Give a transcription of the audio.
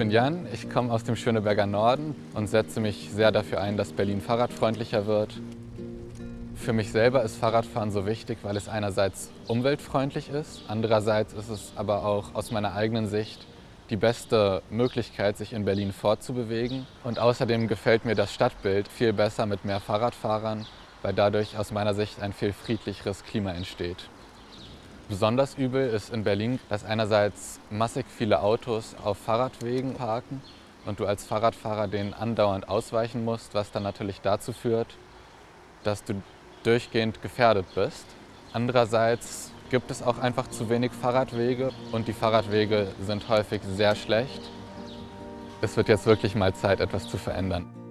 Jan, ich komme aus dem Schöneberger Norden und setze mich sehr dafür ein, dass Berlin fahrradfreundlicher wird. Für mich selber ist Fahrradfahren so wichtig, weil es einerseits umweltfreundlich ist, andererseits ist es aber auch aus meiner eigenen Sicht die beste Möglichkeit, sich in Berlin fortzubewegen. Und außerdem gefällt mir das Stadtbild viel besser mit mehr Fahrradfahrern, weil dadurch aus meiner Sicht ein viel friedlicheres Klima entsteht. Besonders übel ist in Berlin, dass einerseits massig viele Autos auf Fahrradwegen parken und du als Fahrradfahrer denen andauernd ausweichen musst, was dann natürlich dazu führt, dass du durchgehend gefährdet bist. Andererseits gibt es auch einfach zu wenig Fahrradwege und die Fahrradwege sind häufig sehr schlecht. Es wird jetzt wirklich mal Zeit, etwas zu verändern.